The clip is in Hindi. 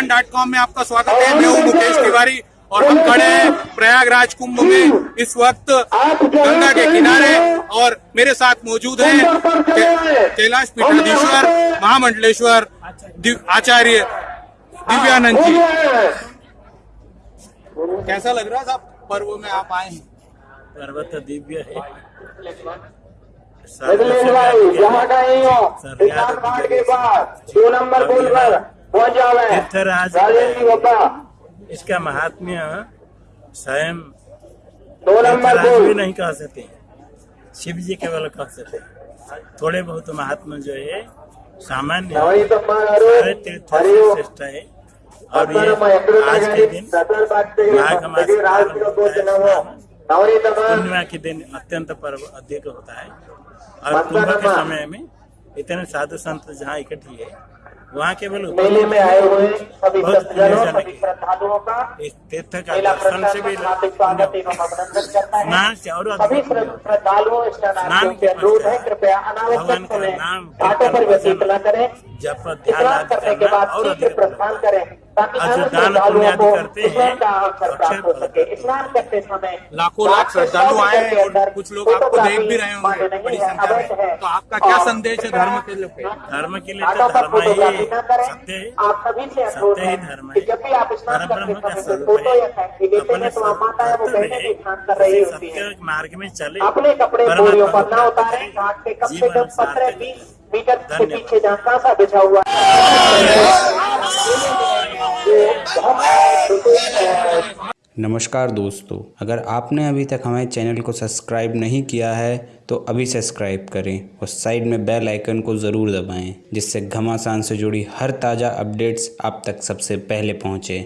घमासान डॉट कॉम में आपका स्वागत है। मैं हूँ मुकेश तिवारी और हम खड़े हैं प्रयागराज कुंभ में। इस वक्त गंगा के किनारे और मेरे साथ मौजूद हैं कैलाश पीठाधीश्वर महामंडलेश्वर आचार्य दिव्यानंद जी। कैसा लग रहा है साहब? पर्व में आप आए हैं। पर्वत दिव्य है। हो मार्ग के पास दो नंबर पुल पर। पहुँच जावे तीर्थराज इसका महात्म्य स्वयं दो नंबर भी नहीं कह सकते। शिव जी केवल कह सकते। थोड़े बहुत महात्मा जो है सामान्य सारे तीर्थ श्रेष्ठ है। और ये आज के दिन माघ मास पूर्णिमा के दिन अत्यंत पर्व अधिक होता है। और कुंभ के समय में इतने साधु संत जहाँ इकट्ठी है वहाँ के बोलो। मेले में आए हुए सभी भक्तजनों सभी श्रद्धालुओं का इस तीर्थ का दर्शन से भी हार्दिक स्वागत एवं अभिनंदन करता है। सभी। श्रद्धालुओं स्नानार्थियों के अनुरोध है कृपया अनावश्यक समय घाटों पर व्यतीत न करें। जब ध्यान करने के बाद शीघ्र प्रस्थान करें। जो दान पुण्य आदि करते हैं, हो स्नान करते समय लाखों लाख श्रद्धालु आए हैं और कुछ लोग आपको देख भी रहे होंगे बड़ी संख्या में। तो आपका क्या संदेश है धर्म के लिए? धर्म के लिए तो धर्म ही सत्य है। आप सभी से सत्य ही है धर्म है। स्नान ब्रह्म का स्वरूप है। हैं अपने तो है सत्य मार्ग में चले। अपने कपड़े से जीवन सार्थक मीटर से धन्यवाद। पीछे जहाँ कांसा बिछा हुआ है। नमस्कार दोस्तों, अगर आपने अभी तक हमारे चैनल को सब्सक्राइब नहीं किया है तो अभी सब्सक्राइब करें और साइड में बेल आइकन को ज़रूर दबाएँ, जिससे घमासान से जुड़ी हर ताज़ा अपडेट्स आप तक सबसे पहले पहुँचे।